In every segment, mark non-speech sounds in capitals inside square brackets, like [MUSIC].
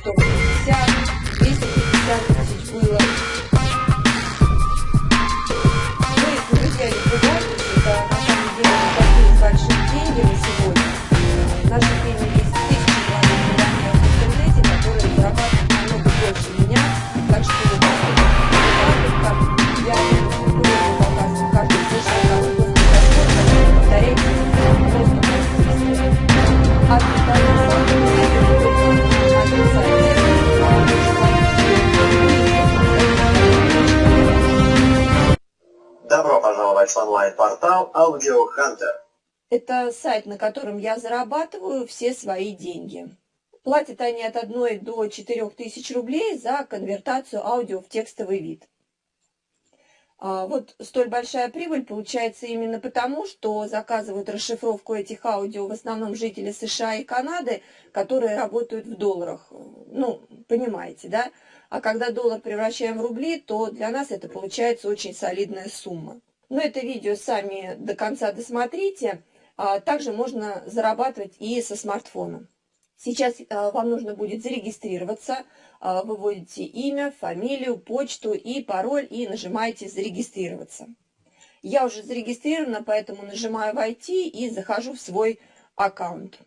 story. В онлайн-портал Audio Hunter. Это сайт, на котором я зарабатываю все свои деньги. Платят они от 1 до 4 тысяч рублей за конвертацию аудио в текстовый вид. А, вот столь большая прибыль получается именно потому, что заказывают расшифровку этих аудио в основном жители США и Канады, которые работают в долларах. Ну, понимаете, да? А когда доллар превращаем в рубли, то для нас это получается очень солидная сумма. Но это видео сами до конца досмотрите. А также можно зарабатывать и со смартфона. Сейчас а, вам нужно будет зарегистрироваться. А, вы вводите имя, фамилию, почту и пароль и нажимаете «Зарегистрироваться». Я уже зарегистрирована, поэтому нажимаю «Войти» и захожу в свой аккаунт.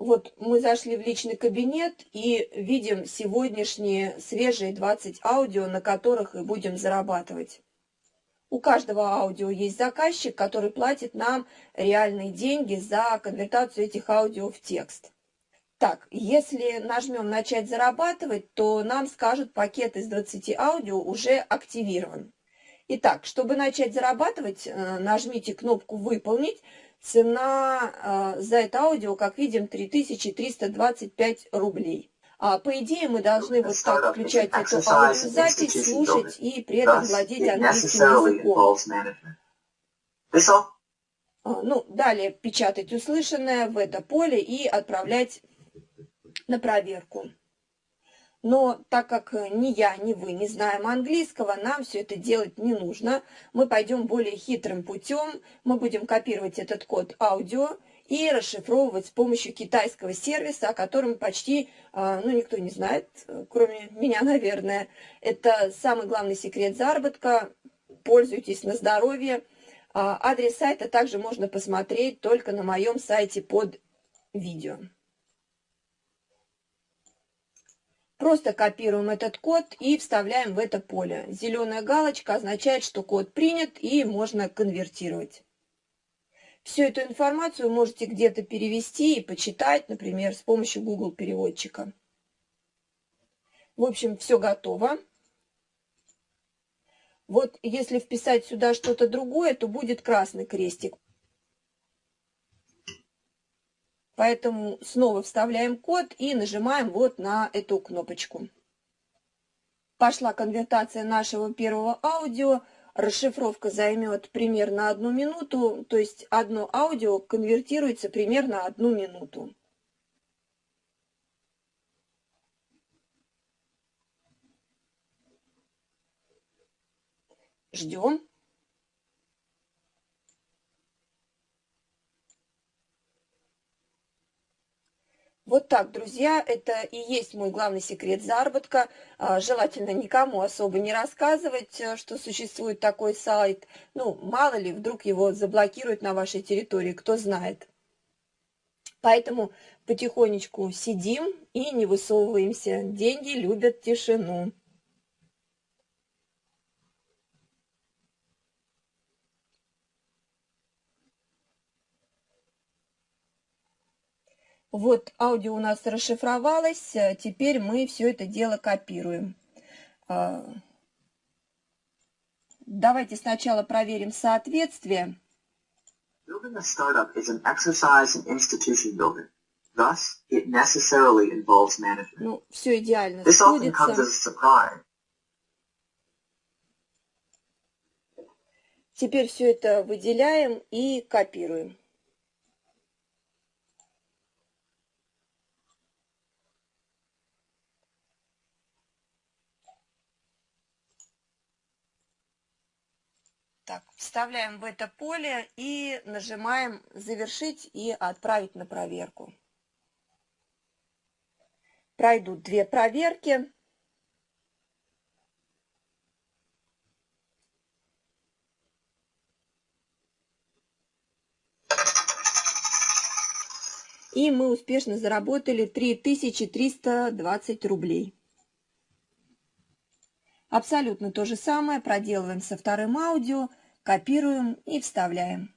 Вот мы зашли в личный кабинет и видим сегодняшние свежие 20 аудио, на которых и будем зарабатывать. У каждого аудио есть заказчик, который платит нам реальные деньги за конвертацию этих аудио в текст. Так, если нажмем «Начать зарабатывать», то нам скажут, пакет из 20 аудио уже активирован. Итак, чтобы начать зарабатывать, э, нажмите кнопку «Выполнить», Цена э, за это аудио, как видим, 3325 рублей. А, по идее, мы должны вот так включать эту аудиозапись, слушать и при этом владеть английским языком. А, ну, далее печатать услышанное в это поле и отправлять на проверку. Но так как э, ни я, ни вы не знаем английского, нам все это делать не нужно. Мы пойдем более хитрым путем. Мы будем копировать этот код аудио и расшифровывать с помощью китайского сервиса, о котором почти э, ну, никто не знает, кроме меня, [LAUGHS] наверное. Это самый главный секрет заработка. Пользуйтесь на здоровье. А, адрес сайта также можно посмотреть только на моем сайте под видео. Просто копируем этот код и вставляем в это поле. Зеленая галочка означает, что код принят и можно конвертировать. Всю эту информацию можете где-то перевести и почитать, например, с помощью Google переводчика. В общем, все готово. Вот если вписать сюда что-то другое, то будет красный крестик. Поэтому снова вставляем код и нажимаем вот на эту кнопочку. Пошла конвертация нашего первого аудио. Расшифровка займет примерно одну минуту, то есть одно аудио конвертируется примерно одну минуту. Ждем. Вот так, друзья, это и есть мой главный секрет заработка. А, желательно никому особо не рассказывать, э, что существует такой сайт. Ну, мало ли, вдруг его заблокируют на вашей территории, кто знает. Поэтому потихонечку сидим и не высовываемся. Деньги любят тишину. Вот аудио у нас расшифровалось, э, теперь мы все это дело копируем. А, давайте сначала проверим соответствие. Building a startup is an exercise in institution building. Thus, it necessarily involves management. Ну, все идеально This often comes as a surprise. Теперь все это выделяем и копируем. Так, вставляем в это поле и нажимаем «Завершить» и «Отправить на проверку». Пройдут две проверки. И мы успешно заработали 3320 рублей. Абсолютно то же самое проделываем со вторым аудио, копируем и вставляем.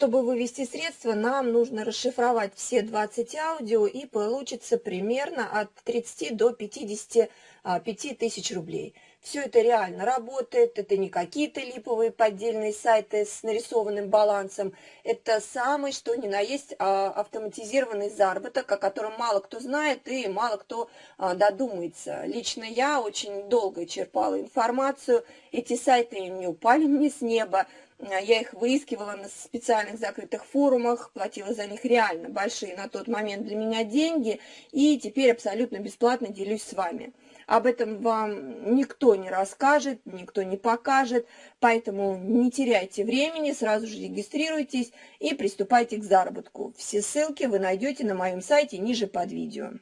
Чтобы вывести средства, нам нужно расшифровать все 20 аудио и получится примерно от 30 до 55 а, тысяч рублей. Все это реально работает, это не какие-то липовые поддельные сайты с нарисованным балансом, это самый что ни на есть а, автоматизированный заработок, о котором мало кто знает и мало кто а, додумается. Лично я очень долго черпала информацию, эти сайты не упали мне с неба, я их выискивала на специальных закрытых форумах, платила за них реально большие на тот момент для меня деньги, и теперь абсолютно бесплатно делюсь с вами. Об этом вам никто не расскажет, никто не покажет, поэтому не теряйте времени, сразу же регистрируйтесь и приступайте к заработку. Все ссылки вы найдете на моем сайте ниже под видео.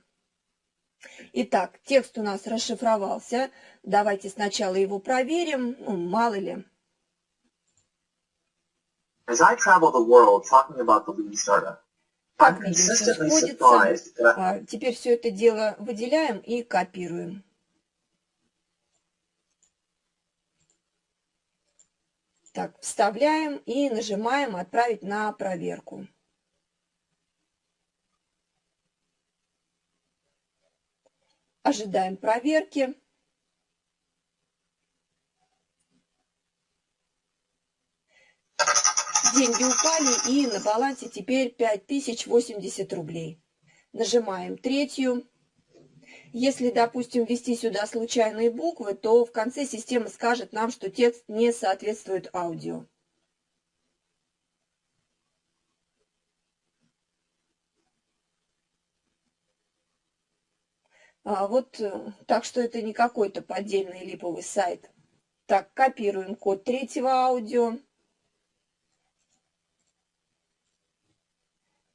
Итак, текст у нас расшифровался. Давайте сначала его проверим, ну, мало ли. As I travel the world talking about the lean startup, I'm consistently surprised that... А, теперь все это дело выделяем и копируем. Так, вставляем и нажимаем «Отправить на проверку». Ожидаем проверки. Деньги упали и на балансе теперь 5080 рублей. Нажимаем третью. Если, допустим, ввести сюда случайные буквы, то в конце система скажет нам, что текст не соответствует аудио. А вот, э, так что это не какой-то поддельный липовый сайт. Так, копируем код третьего аудио.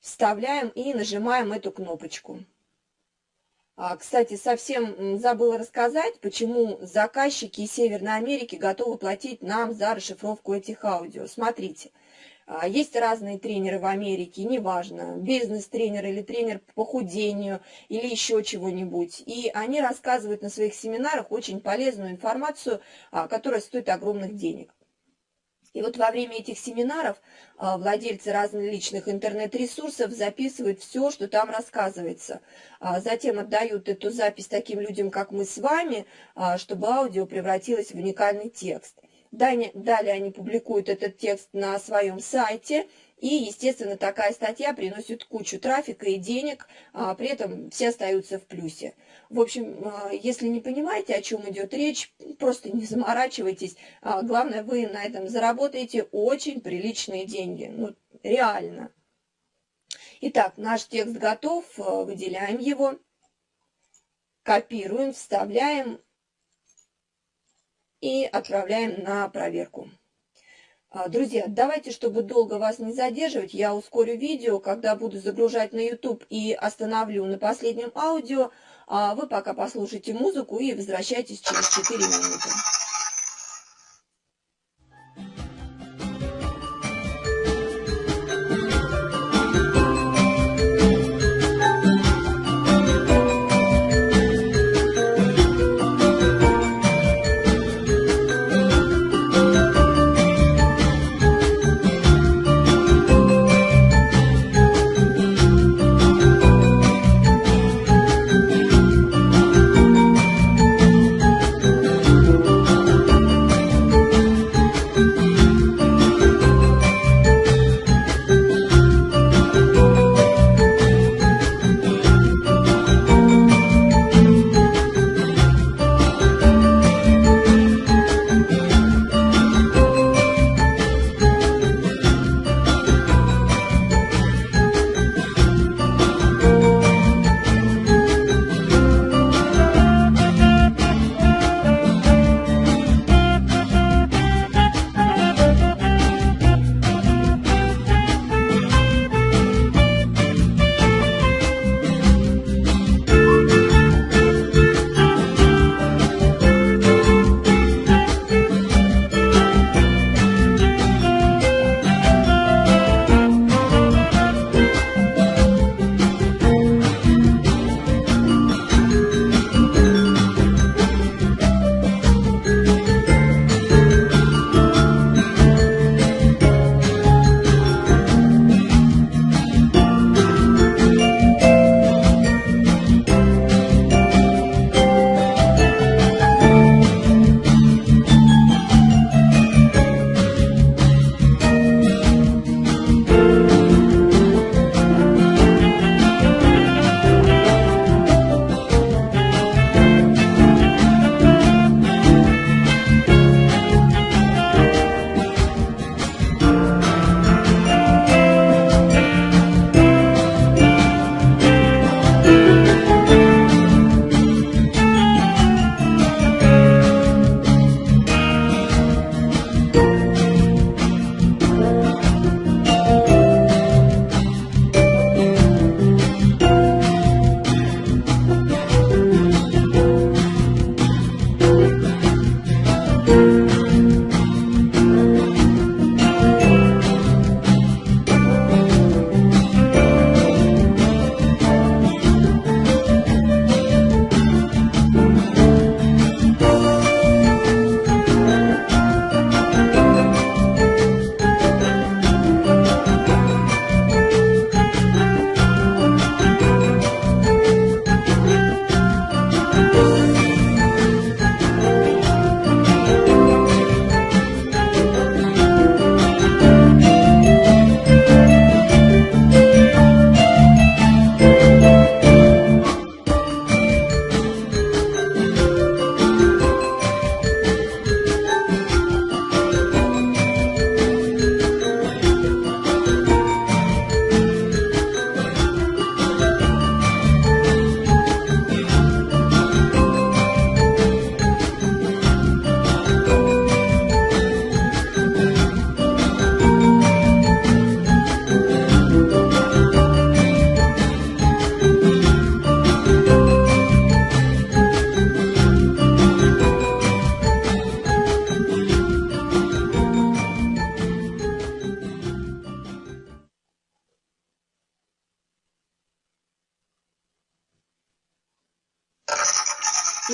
Вставляем и нажимаем эту кнопочку. А, кстати, совсем забыла рассказать, почему заказчики из Северной Америки готовы платить нам за расшифровку этих аудио. Смотрите, а, есть разные тренеры в Америке, неважно, бизнес-тренер или тренер по похудению или еще чего-нибудь. И они рассказывают на своих семинарах очень полезную информацию, а, которая стоит огромных денег. И вот во время этих семинаров а, владельцы различных интернет-ресурсов записывают все, что там рассказывается. А затем отдают эту запись таким людям, как мы с вами, а, чтобы аудио превратилось в уникальный текст. Далее они публикуют этот текст на своем сайте – и, естественно, такая статья приносит кучу трафика и денег, а при этом все остаются в плюсе. В общем, а, если не понимаете, о чем идет речь, просто не заморачивайтесь. А, главное, вы на этом заработаете очень приличные деньги. Ну, реально. Итак, наш текст готов, а, выделяем его, копируем, вставляем и отправляем на проверку. А, друзья, давайте, чтобы долго вас не задерживать, я ускорю видео, когда буду загружать на YouTube и остановлю на последнем аудио. А вы пока послушайте музыку и возвращайтесь через 4 минуты.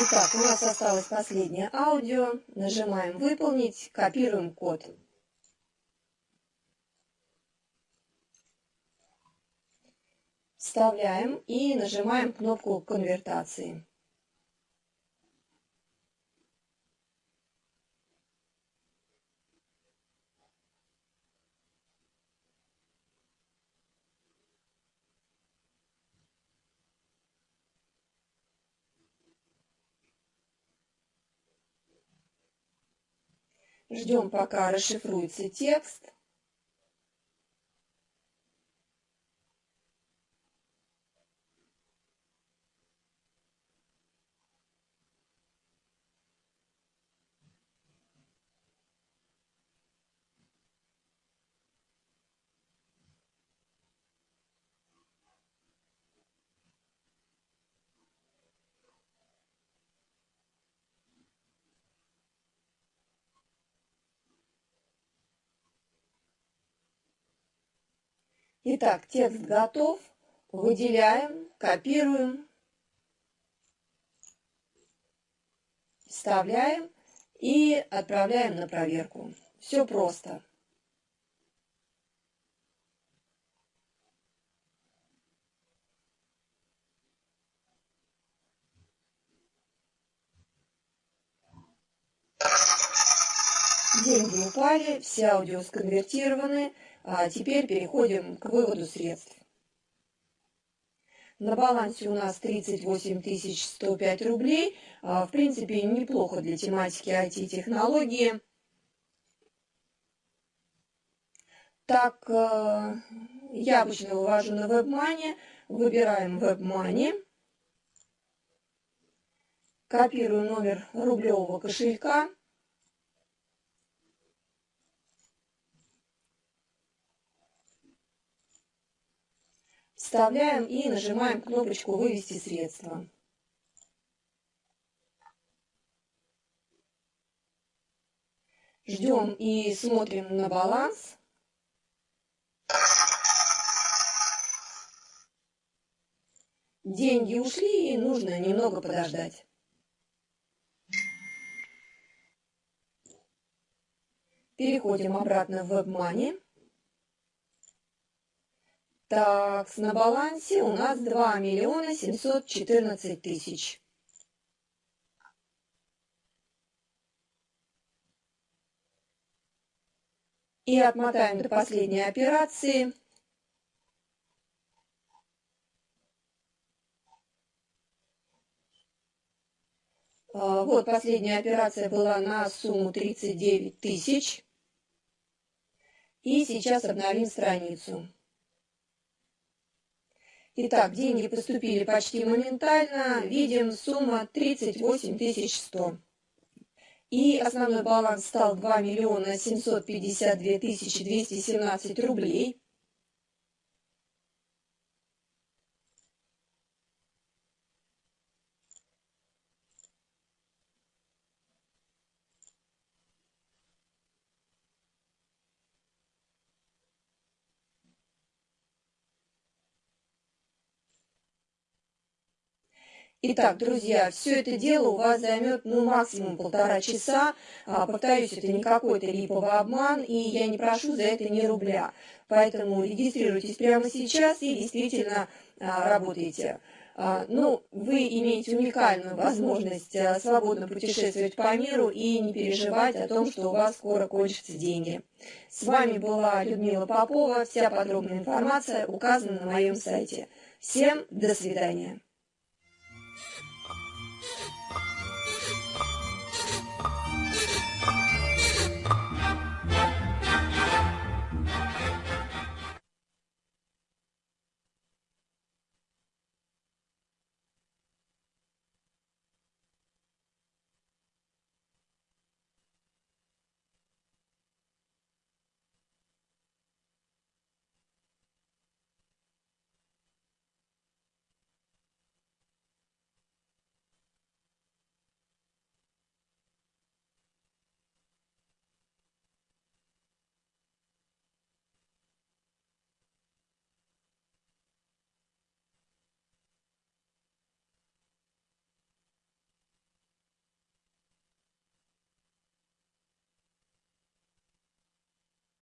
Итак, у нас осталось последнее аудио. Нажимаем «Выполнить», копируем код. Вставляем и нажимаем кнопку конвертации. Ждем, пока расшифруется текст. Итак, текст готов. Выделяем, копируем, вставляем и отправляем на проверку. Все просто. Деньги упали, все аудио сконвертированы. А теперь переходим к выводу средств. На балансе у нас 38 105 рублей. А, в принципе, неплохо для тематики IT-технологии. Так, э, я обычно вывожу на WebMoney. Выбираем WebMoney. Копирую номер рублевого кошелька. Вставляем и нажимаем кнопочку «Вывести средства». Ждем и смотрим на баланс. Деньги ушли, и нужно немного подождать. Переходим обратно в WebMoney. Так, на балансе у нас 2 миллиона 714 тысяч. И отмотаем до последней операции. А, вот последняя операция была на сумму 39 тысяч. И сейчас обновим страницу. Итак, деньги поступили почти моментально. Видим, сумма 38 100. И основной баланс стал 2 миллиона 752 тысячи 217 рублей. Итак, друзья, все это дело у вас займет ну, максимум полтора часа. А, повторюсь, это не какой-то липовый обман, и я не прошу за это ни рубля. Поэтому регистрируйтесь прямо сейчас и действительно а, работайте. А, ну, вы имеете уникальную возможность а, свободно путешествовать по миру и не переживать о том, что у вас скоро кончатся деньги. С вами была Людмила Попова. Вся подробная информация указана на моем сайте. Всем до свидания.